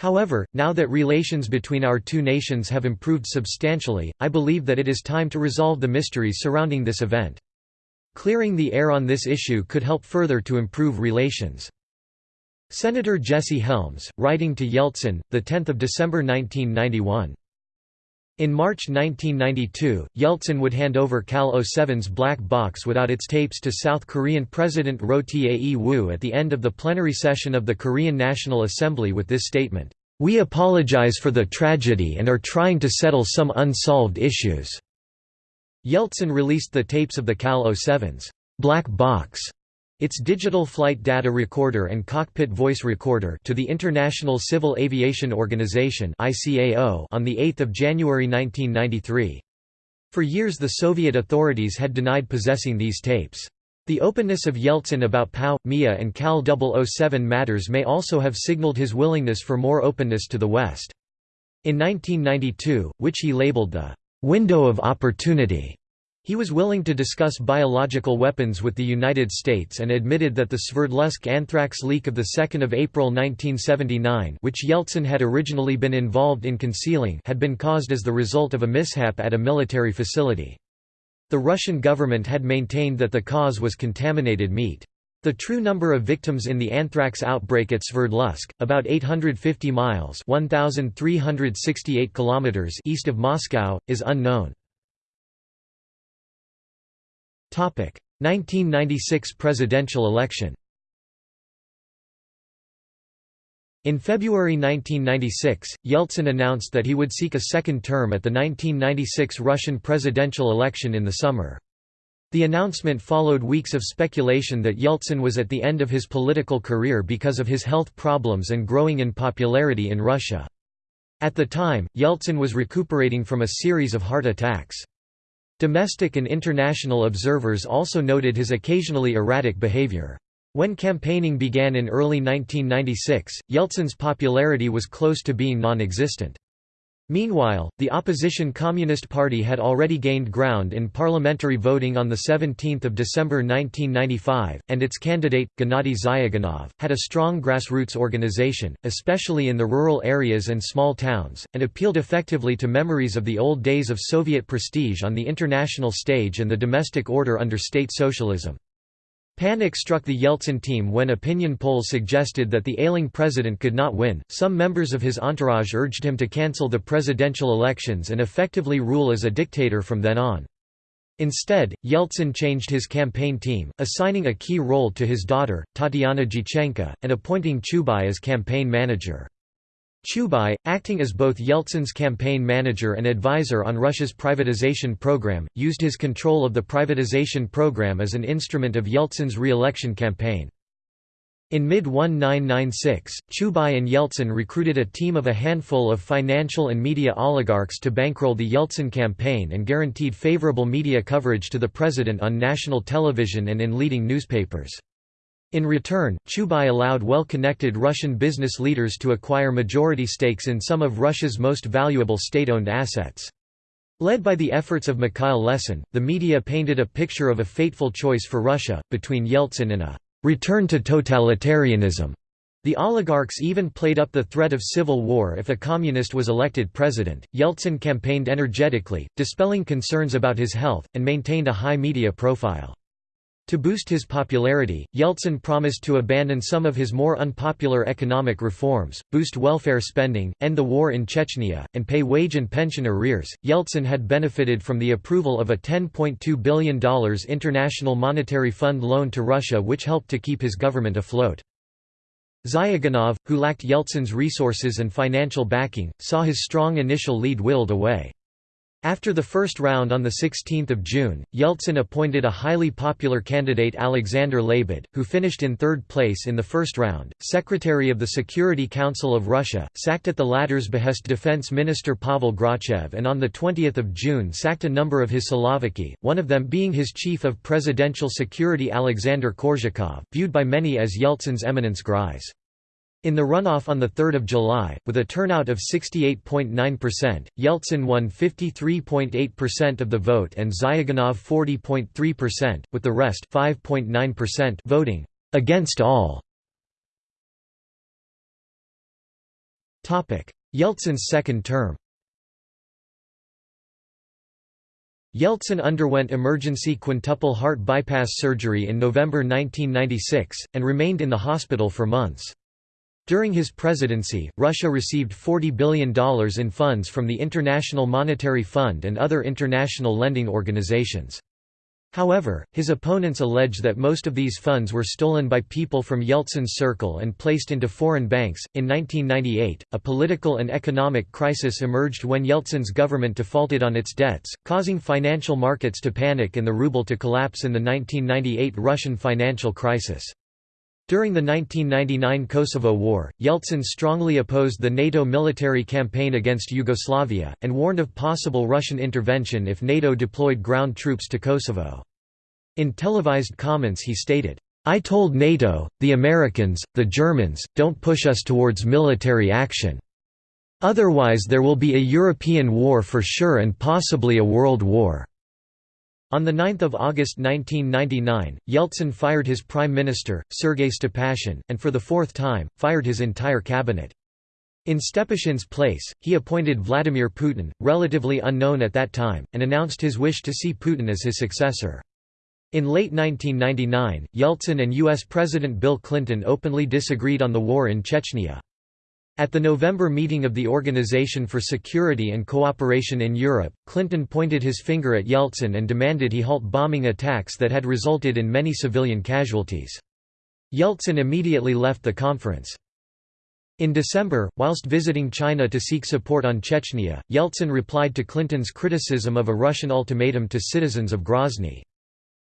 However, now that relations between our two nations have improved substantially, I believe that it is time to resolve the mysteries surrounding this event. Clearing the air on this issue could help further to improve relations. Senator Jesse Helms, writing to Yeltsin, 10 December 1991. In March 1992, Yeltsin would hand over KAL 07's black box without its tapes to South Korean President Roh Tae-woo at the end of the plenary session of the Korean National Assembly with this statement, "'We apologize for the tragedy and are trying to settle some unsolved issues." Yeltsin released the tapes of the KAL 07's black box its digital flight data recorder and cockpit voice recorder to the International Civil Aviation Organization (ICAO) on the 8th of January 1993. For years the Soviet authorities had denied possessing these tapes. The openness of Yeltsin about POW, MIA and KAL 007 matters may also have signaled his willingness for more openness to the West. In 1992, which he labeled the «window of opportunity», he was willing to discuss biological weapons with the United States and admitted that the Sverdlovsk anthrax leak of 2 April 1979 which Yeltsin had originally been involved in concealing had been caused as the result of a mishap at a military facility. The Russian government had maintained that the cause was contaminated meat. The true number of victims in the anthrax outbreak at Sverdlovsk, about 850 miles 1,368 kilometers east of Moscow, is unknown. 1996 presidential election In February 1996, Yeltsin announced that he would seek a second term at the 1996 Russian presidential election in the summer. The announcement followed weeks of speculation that Yeltsin was at the end of his political career because of his health problems and growing in popularity in Russia. At the time, Yeltsin was recuperating from a series of heart attacks. Domestic and international observers also noted his occasionally erratic behavior. When campaigning began in early 1996, Yeltsin's popularity was close to being non-existent. Meanwhile, the opposition Communist Party had already gained ground in parliamentary voting on 17 December 1995, and its candidate, Gennady Zyuganov, had a strong grassroots organization, especially in the rural areas and small towns, and appealed effectively to memories of the old days of Soviet prestige on the international stage and the domestic order under state socialism. Panic struck the Yeltsin team when opinion polls suggested that the ailing president could not win. Some members of his entourage urged him to cancel the presidential elections and effectively rule as a dictator from then on. Instead, Yeltsin changed his campaign team, assigning a key role to his daughter, Tatiana Dyachenko, and appointing Chubais as campaign manager. Chubais, acting as both Yeltsin's campaign manager and advisor on Russia's privatization program, used his control of the privatization program as an instrument of Yeltsin's re-election campaign. In mid-1996, Chubais and Yeltsin recruited a team of a handful of financial and media oligarchs to bankroll the Yeltsin campaign and guaranteed favorable media coverage to the president on national television and in leading newspapers. In return, Chubais allowed well-connected Russian business leaders to acquire majority stakes in some of Russia's most valuable state-owned assets. Led by the efforts of Mikhail Lesin, the media painted a picture of a fateful choice for Russia, between Yeltsin and a «return to totalitarianism». The oligarchs even played up the threat of civil war if a communist was elected president. Yeltsin campaigned energetically, dispelling concerns about his health, and maintained a high media profile. To boost his popularity, Yeltsin promised to abandon some of his more unpopular economic reforms, boost welfare spending, end the war in Chechnya, and pay wage and pension arrears. Yeltsin had benefited from the approval of a $10.2 billion International Monetary Fund loan to Russia, which helped to keep his government afloat. Zyuganov, who lacked Yeltsin's resources and financial backing, saw his strong initial lead willed away. After the first round on 16 June, Yeltsin appointed a highly popular candidate Alexander Lebed, who finished in third place in the first round, Secretary of the Security Council of Russia, sacked at the latter's behest Defense Minister Pavel Grachev and on 20 June sacked a number of his Siloviki, one of them being his chief of presidential security Alexander Korzhakov, viewed by many as Yeltsin's eminence grise. In the runoff on 3 July, with a turnout of 68.9%, Yeltsin won 53.8% of the vote and Zyuganov 40.3%, with the rest voting «against all». Yeltsin's second term Yeltsin underwent emergency quintuple heart bypass surgery in November 1996, and remained in the hospital for months. During his presidency, Russia received $40 billion in funds from the International Monetary Fund and other international lending organizations. However, his opponents allege that most of these funds were stolen by people from Yeltsin's circle and placed into foreign banks. In 1998, a political and economic crisis emerged when Yeltsin's government defaulted on its debts, causing financial markets to panic and the ruble to collapse in the 1998 Russian financial crisis. During the 1999 Kosovo War, Yeltsin strongly opposed the NATO military campaign against Yugoslavia, and warned of possible Russian intervention if NATO deployed ground troops to Kosovo. In televised comments he stated, I told NATO, the Americans, the Germans, don't push us towards military action. Otherwise there will be a European war for sure and possibly a world war. On 9 August 1999, Yeltsin fired his prime minister, Sergei Stepashin, and for the fourth time, fired his entire cabinet. In Stepashin's place, he appointed Vladimir Putin, relatively unknown at that time, and announced his wish to see Putin as his successor. In late 1999, Yeltsin and U.S. President Bill Clinton openly disagreed on the war in Chechnya. At the November meeting of the Organization for Security and Cooperation in Europe, Clinton pointed his finger at Yeltsin and demanded he halt bombing attacks that had resulted in many civilian casualties. Yeltsin immediately left the conference. In December, whilst visiting China to seek support on Chechnya, Yeltsin replied to Clinton's criticism of a Russian ultimatum to citizens of Grozny.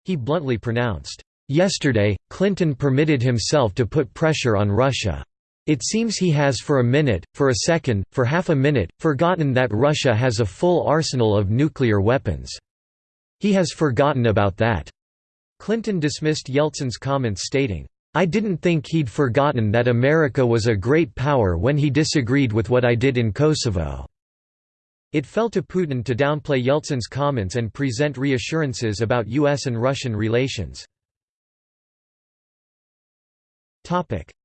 He bluntly pronounced, "...yesterday, Clinton permitted himself to put pressure on Russia. It seems he has for a minute, for a second, for half a minute, forgotten that Russia has a full arsenal of nuclear weapons. He has forgotten about that." Clinton dismissed Yeltsin's comments stating, I didn't think he'd forgotten that America was a great power when he disagreed with what I did in Kosovo." It fell to Putin to downplay Yeltsin's comments and present reassurances about U.S. and Russian relations.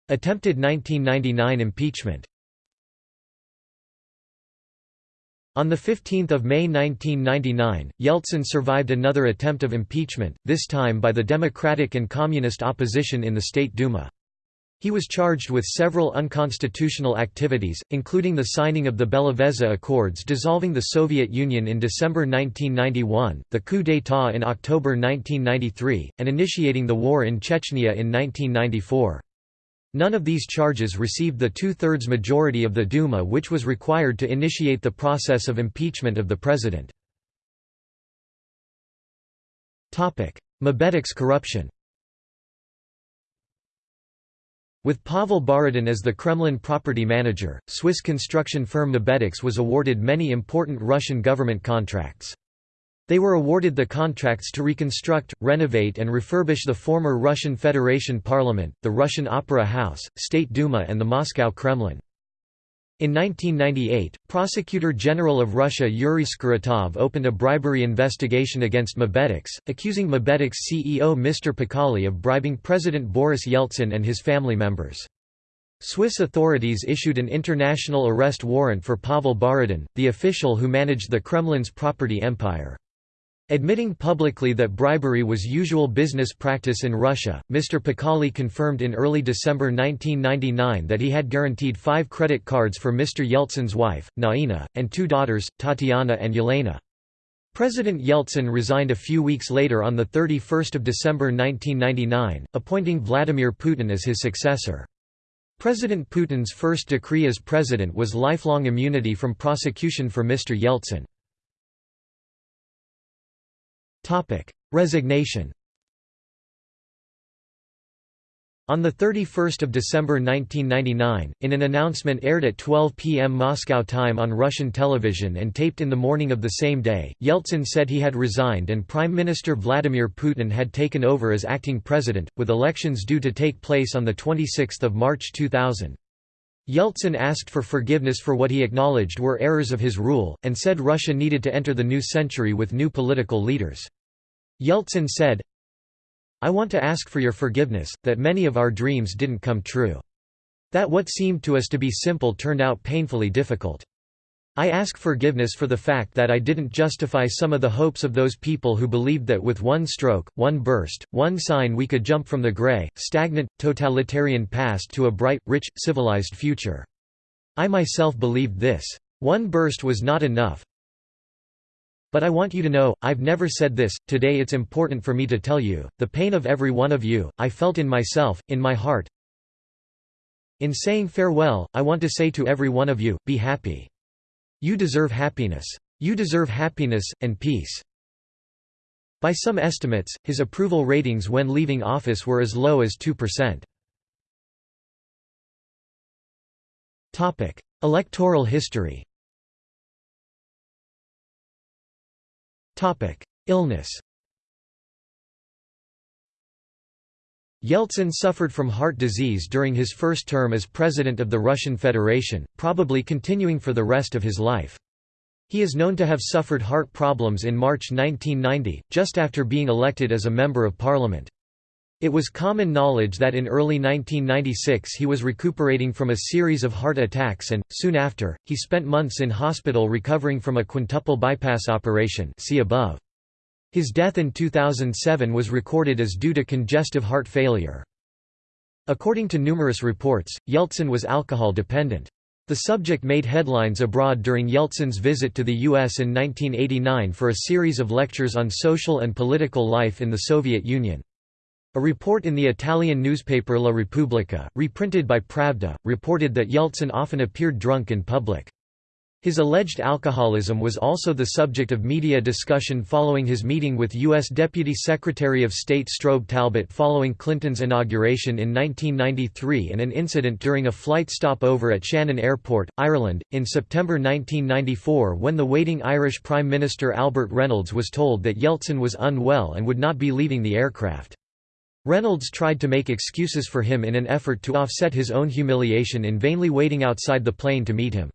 Attempted 1999 impeachment On 15 May 1999, Yeltsin survived another attempt of impeachment, this time by the Democratic and Communist opposition in the State Duma. He was charged with several unconstitutional activities, including the signing of the Belovezha Accords dissolving the Soviet Union in December 1991, the coup d'état in October 1993, and initiating the war in Chechnya in 1994. None of these charges received the two-thirds majority of the Duma which was required to initiate the process of impeachment of the president. Mabetex corruption With Pavel Borodin as the Kremlin property manager, Swiss construction firm Mabetex was awarded many important Russian government contracts. They were awarded the contracts to reconstruct, renovate and refurbish the former Russian Federation Parliament, the Russian Opera House, State Duma and the Moscow Kremlin. In 1998, Prosecutor General of Russia Yuri Skuratov opened a bribery investigation against Mabetex, accusing Mabetex CEO Mr. Pacolli of bribing President Boris Yeltsin and his family members. Swiss authorities issued an international arrest warrant for Pavel Borodin, the official who managed the Kremlin's property empire. Admitting publicly that bribery was usual business practice in Russia, Mr. Pacolli confirmed in early December 1999 that he had guaranteed five credit cards for Mr. Yeltsin's wife, Naina, and two daughters, Tatiana and Yelena. President Yeltsin resigned a few weeks later on 31 December 1999, appointing Vladimir Putin as his successor. President Putin's first decree as president was lifelong immunity from prosecution for Mr. Yeltsin. Resignation On 31 December 1999, in an announcement aired at 12 p.m. Moscow time on Russian television and taped in the morning of the same day, Yeltsin said he had resigned and Prime Minister Vladimir Putin had taken over as acting president, with elections due to take place on 26 March 2000. Yeltsin asked for forgiveness for what he acknowledged were errors of his rule, and said Russia needed to enter the new century with new political leaders. Yeltsin said, I want to ask for your forgiveness, that many of our dreams didn't come true. That what seemed to us to be simple turned out painfully difficult. I ask forgiveness for the fact that I didn't justify some of the hopes of those people who believed that with one stroke, one burst, one sign we could jump from the grey, stagnant, totalitarian past to a bright, rich, civilized future. I myself believed this. One burst was not enough. But I want you to know, I've never said this, today it's important for me to tell you, the pain of every one of you, I felt in myself, in my heart. In saying farewell, I want to say to every one of you, be happy. You deserve happiness. You deserve happiness, and peace. By some estimates, his approval ratings when leaving office were as low as 2%. Electoral history Illness Yeltsin suffered from heart disease during his first term as president of the Russian Federation, probably continuing for the rest of his life. He is known to have suffered heart problems in March 1990, just after being elected as a member of parliament. It was common knowledge that in early 1996 he was recuperating from a series of heart attacks and, soon after, he spent months in hospital recovering from a quintuple bypass operation see above. His death in 2007 was recorded as due to congestive heart failure. According to numerous reports, Yeltsin was alcohol dependent. The subject made headlines abroad during Yeltsin's visit to the U.S. in 1989 for a series of lectures on social and political life in the Soviet Union. A report in the Italian newspaper La Repubblica, reprinted by Pravda, reported that Yeltsin often appeared drunk in public. His alleged alcoholism was also the subject of media discussion following his meeting with U.S. Deputy Secretary of State Strobe Talbott following Clinton's inauguration in 1993 and an incident during a flight stopover at Shannon Airport, Ireland, in September 1994 when the waiting Irish Prime Minister Albert Reynolds was told that Yeltsin was unwell and would not be leaving the aircraft. Reynolds tried to make excuses for him in an effort to offset his own humiliation in vainly waiting outside the plane to meet him.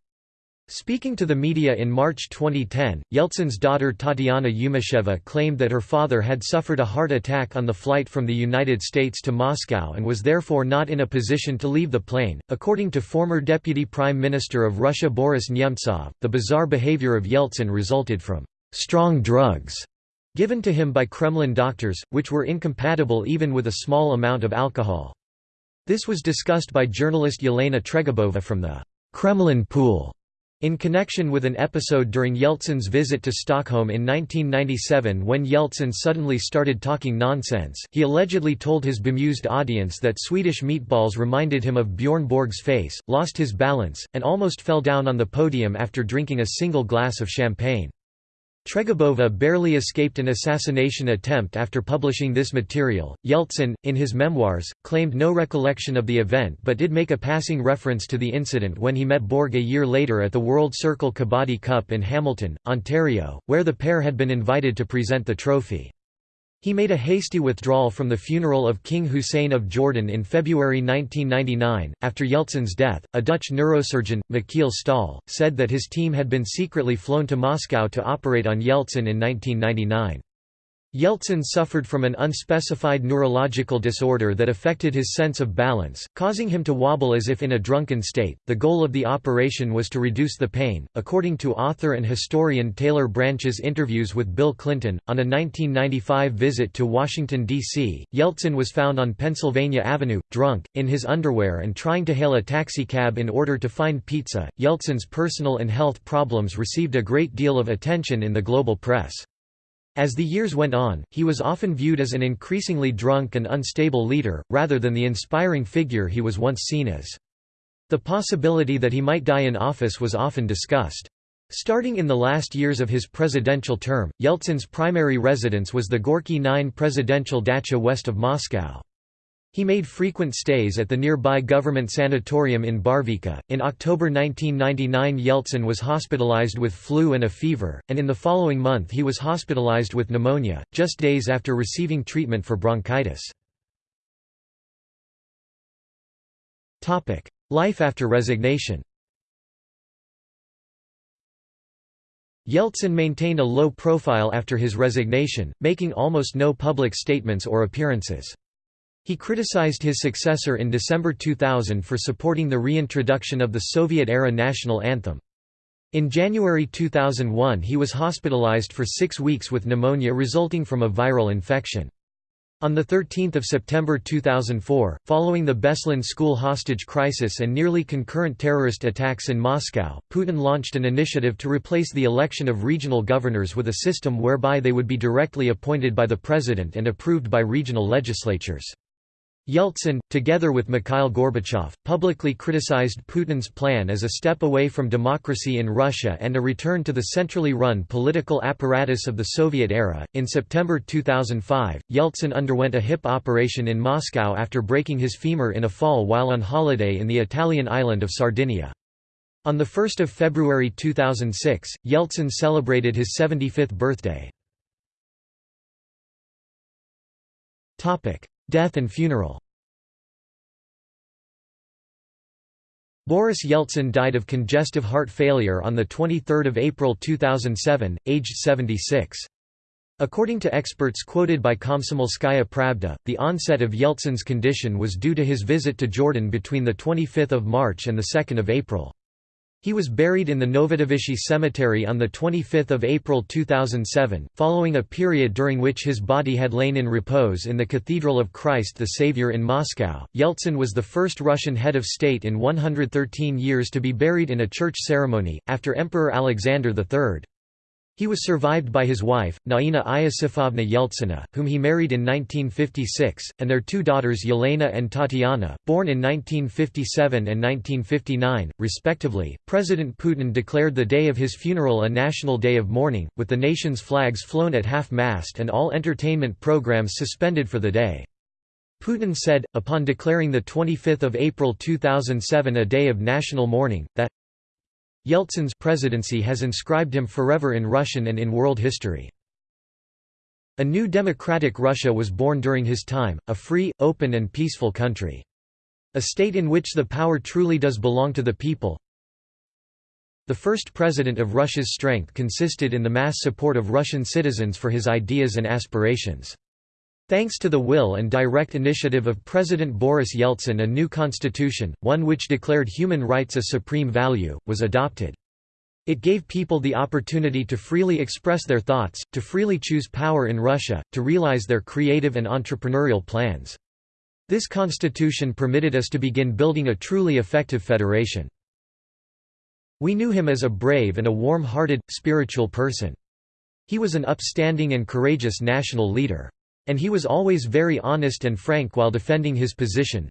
Speaking to the media in March 2010, Yeltsin's daughter Tatiana Yumasheva claimed that her father had suffered a heart attack on the flight from the United States to Moscow and was therefore not in a position to leave the plane. According to former Deputy Prime Minister of Russia Boris Nemtsov, the bizarre behavior of Yeltsin resulted from strong drugs given to him by Kremlin doctors, which were incompatible even with a small amount of alcohol. This was discussed by journalist Yelena Tregubova from the Kremlin Pool in connection with an episode during Yeltsin's visit to Stockholm in 1997 when Yeltsin suddenly started talking nonsense, he allegedly told his bemused audience that Swedish meatballs reminded him of Bjorn Borg's face, lost his balance, and almost fell down on the podium after drinking a single glass of champagne. Tregubova barely escaped an assassination attempt after publishing this material. Yeltsin, in his memoirs, claimed no recollection of the event but did make a passing reference to the incident when he met Borg a year later at the World Circle Kabaddi Cup in Hamilton, Ontario, where the pair had been invited to present the trophy. He made a hasty withdrawal from the funeral of King Hussein of Jordan in February 1999. After Yeltsin's death, a Dutch neurosurgeon, Michiel Staal, said that his team had been secretly flown to Moscow to operate on Yeltsin in 1999. Yeltsin suffered from an unspecified neurological disorder that affected his sense of balance, causing him to wobble as if in a drunken state. The goal of the operation was to reduce the pain. According to author and historian Taylor Branch's interviews with Bill Clinton, on a 1995 visit to Washington, D.C., Yeltsin was found on Pennsylvania Avenue, drunk, in his underwear and trying to hail a taxicab in order to find pizza. Yeltsin's personal and health problems received a great deal of attention in the global press. As the years went on, he was often viewed as an increasingly drunk and unstable leader, rather than the inspiring figure he was once seen as. The possibility that he might die in office was often discussed. Starting in the last years of his presidential term, Yeltsin's primary residence was the Gorky 9 presidential dacha west of Moscow. He made frequent stays at the nearby government sanatorium in Barvikha. In October 1999, Yeltsin was hospitalized with flu and a fever, and in the following month he was hospitalized with pneumonia, just days after receiving treatment for bronchitis. Life after resignation. Yeltsin maintained a low profile after his resignation, making almost no public statements or appearances. He criticized his successor in December 2000 for supporting the reintroduction of the Soviet-era national anthem. In January 2001 he was hospitalized for six weeks with pneumonia resulting from a viral infection. On 13 September 2004, following the Beslan school hostage crisis and nearly concurrent terrorist attacks in Moscow, Putin launched an initiative to replace the election of regional governors with a system whereby they would be directly appointed by the president and approved by regional legislatures. Yeltsin, together with Mikhail Gorbachev, publicly criticized Putin's plan as a step away from democracy in Russia and a return to the centrally run political apparatus of the Soviet era. In September 2005, Yeltsin underwent a hip operation in Moscow after breaking his femur in a fall while on holiday in the Italian island of Sardinia. On 1 February 2006, Yeltsin celebrated his 75th birthday. Death and funeral Boris Yeltsin died of congestive heart failure on 23 April 2007, aged 76. According to experts quoted by Komsomolskaya Pravda, the onset of Yeltsin's condition was due to his visit to Jordan between 25 March and 2 April. He was buried in the Novodevichy Cemetery on 25 April 2007, following a period during which his body had lain in repose in the Cathedral of Christ the Savior in Moscow. Yeltsin was the first Russian head of state in 113 years to be buried in a church ceremony, after Emperor Alexander III. He was survived by his wife, Naina Iosifovna Yeltsina, whom he married in 1956, and their two daughters Yelena and Tatiana, born in 1957 and 1959, respectively. President Putin declared the day of his funeral a national day of mourning, with the nation's flags flown at half mast and all entertainment programs suspended for the day. Putin said, upon declaring 25 April 2007 a day of national mourning, that Yeltsin's presidency has inscribed him forever in Russian and in world history. A new democratic Russia was born during his time, a free, open and peaceful country. A state in which the power truly does belong to the people. The first president of Russia's strength consisted in the mass support of Russian citizens for his ideas and aspirations. Thanks to the will and direct initiative of President Boris Yeltsin a new constitution, one which declared human rights a supreme value, was adopted. It gave people the opportunity to freely express their thoughts, to freely choose power in Russia, to realize their creative and entrepreneurial plans. This constitution permitted us to begin building a truly effective federation. We knew him as a brave and a warm-hearted, spiritual person. He was an upstanding and courageous national leader. And he was always very honest and frank while defending his position.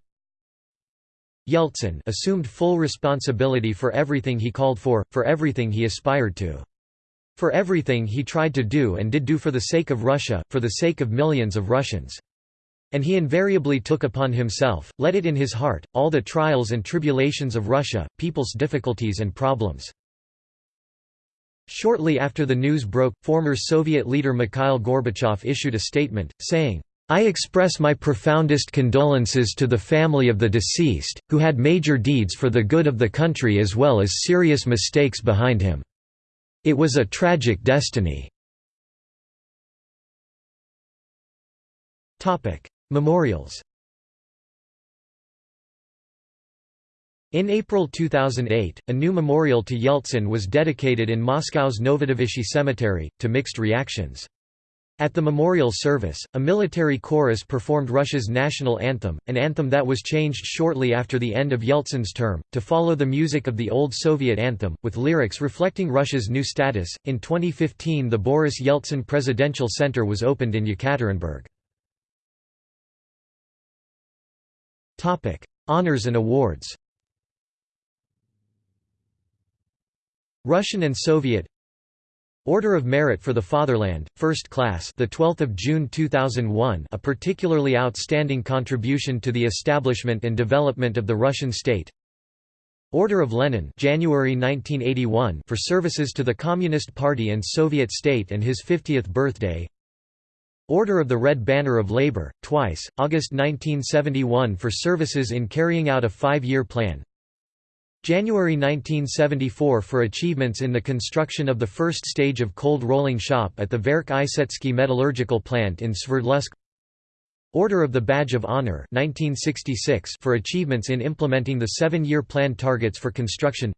Yeltsin assumed full responsibility for everything he called for, for everything he aspired to. For everything he tried to do and did do for the sake of Russia, for the sake of millions of Russians. And he invariably took upon himself, let it in his heart, all the trials and tribulations of Russia, people's difficulties and problems. Shortly after the news broke, former Soviet leader Mikhail Gorbachev issued a statement, saying, I express my profoundest condolences to the family of the deceased, who had major deeds for the good of the country as well as serious mistakes behind him. It was a tragic destiny. Memorials In April 2008, a new memorial to Yeltsin was dedicated in Moscow's Novodevichy Cemetery, to mixed reactions. At the memorial service, a military chorus performed Russia's national anthem, an anthem that was changed shortly after the end of Yeltsin's term, to follow the music of the old Soviet anthem, with lyrics reflecting Russia's new status. In 2015, the Boris Yeltsin Presidential Center was opened in Yekaterinburg. Honors and awards. Russian and Soviet Order of Merit for the Fatherland, First Class, the 12th of June 2001, a particularly outstanding contribution to the establishment and development of the Russian state. Order of Lenin, January 1981, for services to the Communist Party and Soviet state and his 50th birthday. Order of the Red Banner of Labor, twice, August 1971 for services in carrying out a five-year plan. January 1974 for achievements in the construction of the first stage of cold rolling shop at the Verk Isetsky metallurgical plant in Sverdlovsk. Order of the Badge of Honor 1966 for achievements in implementing the seven-year plan targets for construction.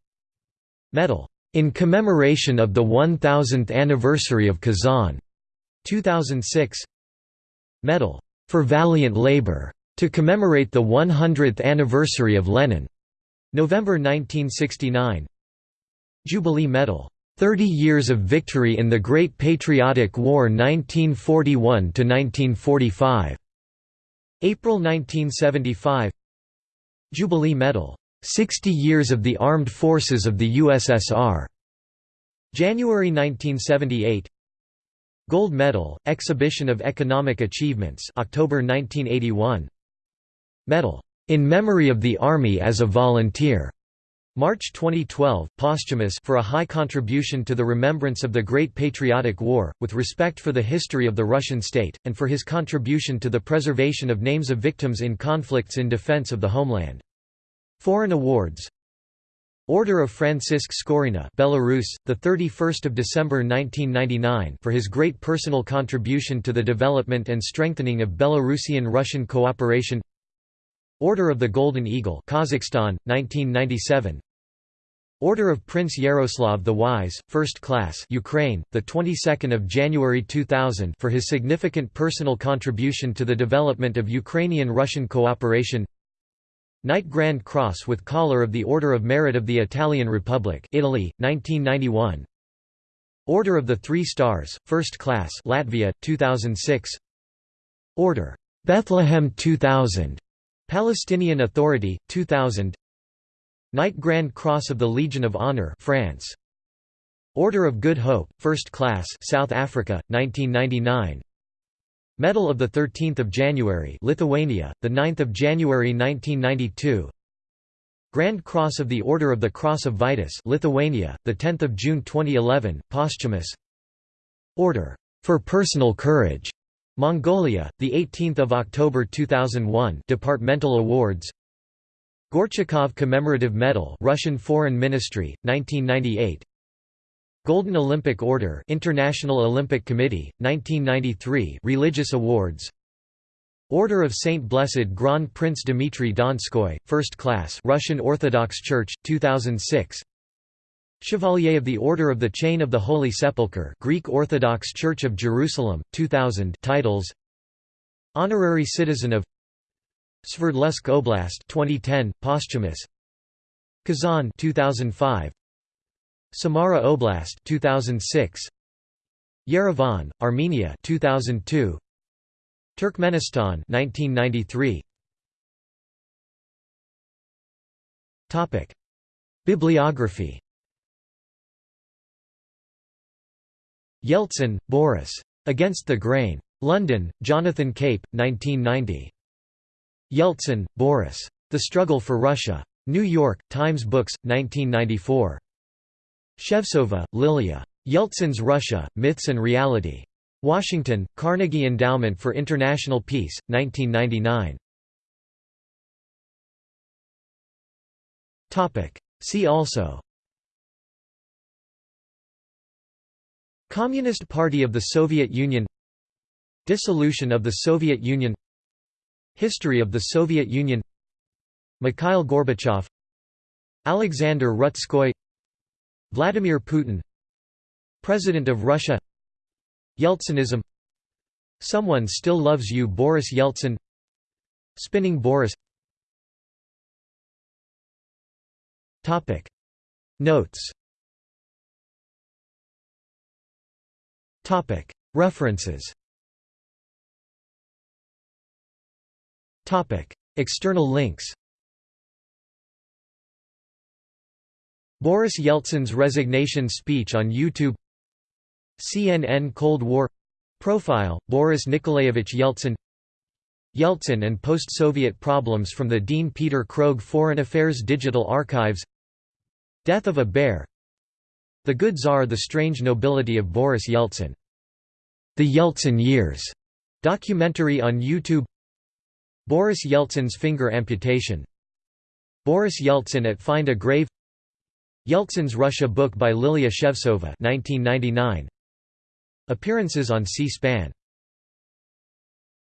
Medal, "...in commemoration of the 1000th anniversary of Kazan", 2006 Medal for Valiant Labor to commemorate the 100th anniversary of Lenin November 1969 Jubilee Medal. 30 Years of Victory in the Great Patriotic War 1941 to 1945 April 1975 Jubilee Medal. 60 Years of the Armed Forces of the USSR January 1978 Gold Medal, Exhibition of Economic Achievements October 1981 Medal, "'In Memory of the Army as a Volunteer' March 2012, posthumous for a high contribution to the remembrance of the Great Patriotic War, with respect for the history of the Russian state, and for his contribution to the preservation of names of victims in conflicts in defense of the homeland. Foreign awards Order of Francisc Skorina, Belarus, the 31st of December 1999, for his great personal contribution to the development and strengthening of Belarusian-Russian cooperation. Order of the Golden Eagle, Kazakhstan, 1997. Order of Prince Yaroslav the Wise, First Class, Ukraine, the 22nd of January 2000, for his significant personal contribution to the development of Ukrainian-Russian cooperation. Knight Grand Cross with Collar of the Order of Merit of the Italian Republic Italy, 1991 Order of the Three Stars, First Class Latvia, 2006 Order. Bethlehem 2000, Palestinian Authority, 2000 Knight Grand Cross of the Legion of Honor France. Order of Good Hope, First Class South Africa, 1999 Medal of the 13th of January, Lithuania, the 9th of January 1992. Grand Cross of the Order of the Cross of Vytis, Lithuania, the 10th of June 2011, posthumous. Order. For Personal Courage, Mongolia, the 18th of October 2001, departmental awards. Gorchakov Commemorative Medal, Russian Foreign Ministry, 1998. Golden Olympic Order International Olympic Committee, 1993 Religious Awards Order of Saint Blessed Grand Prince Dmitry Donskoy, First Class Russian Orthodox Church, 2006 Chevalier of the Order of the Chain of the Holy Sepulchre Greek Orthodox Church of Jerusalem, 2000 titles. Honorary Citizen of Sverdlovsk Oblast 2010 posthumous Kazan 2005 Samara Oblast 2006 Yerevan Armenia 2002 Turkmenistan 1993 Topic. Bibliography Yeltsin, Boris. Against the Grain. London, Jonathan Cape, 1990. Yeltsin, Boris. The Struggle for Russia. New York, Times Books, 1994. Shevtsova, Lilia. Yeltsin's Russia, Myths and Reality. Washington, Carnegie Endowment for International Peace, 1999. See also Communist Party of the Soviet Union Dissolution of the Soviet Union History of the Soviet Union Mikhail Gorbachev Alexander Rutskoy Vladimir Putin President of Russia Yeltsinism Someone Still Loves You Boris Yeltsin Spinning Boris Notes References. External links. Boris Yeltsin's resignation speech on YouTube. CNN Cold War. Profile, Boris Nikolaevich Yeltsin. Yeltsin and post-Soviet problems from the Dean Peter Krogh Foreign Affairs Digital Archives. Death of a Bear The Good Tsar The Strange Nobility of Boris Yeltsin. The Yeltsin Years. Documentary on YouTube. Boris Yeltsin's finger amputation. Boris Yeltsin at Find a Grave. Yeltsin's Russia book by Lilia Shevtsova 1999 Appearances on C-SPAN